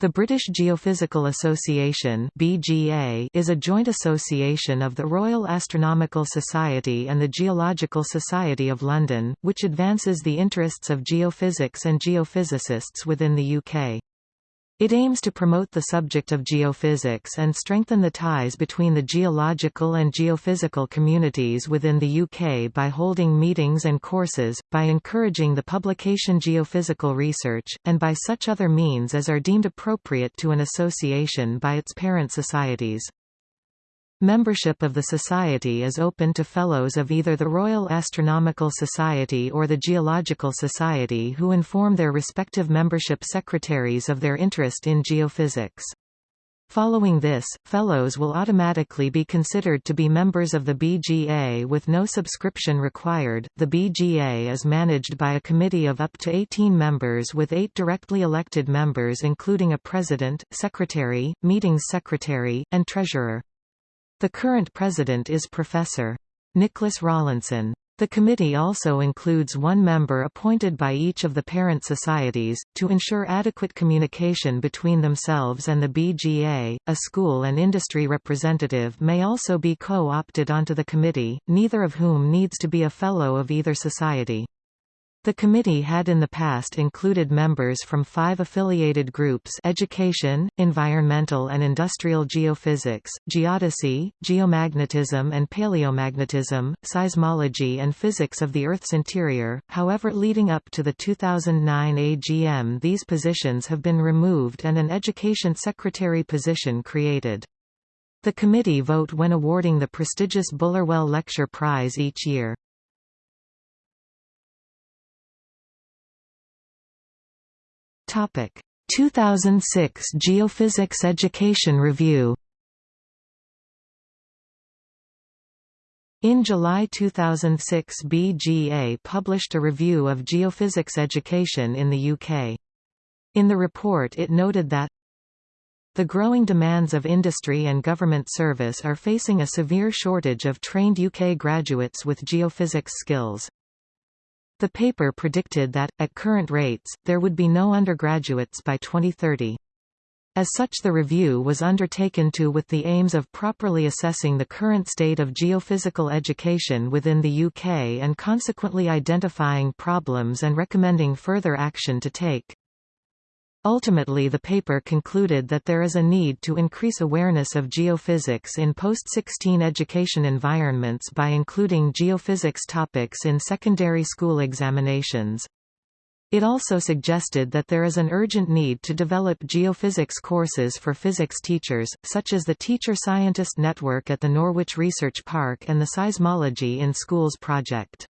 The British Geophysical Association (BGA) is a joint association of the Royal Astronomical Society and the Geological Society of London, which advances the interests of geophysics and geophysicists within the UK. It aims to promote the subject of geophysics and strengthen the ties between the geological and geophysical communities within the UK by holding meetings and courses, by encouraging the publication geophysical research, and by such other means as are deemed appropriate to an association by its parent societies. Membership of the Society is open to Fellows of either the Royal Astronomical Society or the Geological Society who inform their respective membership secretaries of their interest in geophysics. Following this, Fellows will automatically be considered to be members of the BGA with no subscription required. The BGA is managed by a committee of up to 18 members with eight directly elected members including a president, secretary, meetings secretary, and treasurer. The current president is Professor. Nicholas Rawlinson. The committee also includes one member appointed by each of the parent societies, to ensure adequate communication between themselves and the BGA. A school and industry representative may also be co-opted onto the committee, neither of whom needs to be a fellow of either society. The committee had in the past included members from five affiliated groups Education, Environmental and Industrial Geophysics, Geodesy, Geomagnetism and Paleomagnetism, Seismology and Physics of the Earth's Interior, however leading up to the 2009 AGM these positions have been removed and an Education Secretary position created. The committee vote when awarding the prestigious Bullerwell Lecture Prize each year. Topic 2006 Geophysics Education Review In July 2006 BGA published a review of geophysics education in the UK. In the report it noted that the growing demands of industry and government service are facing a severe shortage of trained UK graduates with geophysics skills. The paper predicted that, at current rates, there would be no undergraduates by 2030. As such the review was undertaken to with the aims of properly assessing the current state of geophysical education within the UK and consequently identifying problems and recommending further action to take. Ultimately the paper concluded that there is a need to increase awareness of geophysics in post-16 education environments by including geophysics topics in secondary school examinations. It also suggested that there is an urgent need to develop geophysics courses for physics teachers, such as the Teacher Scientist Network at the Norwich Research Park and the Seismology in Schools project.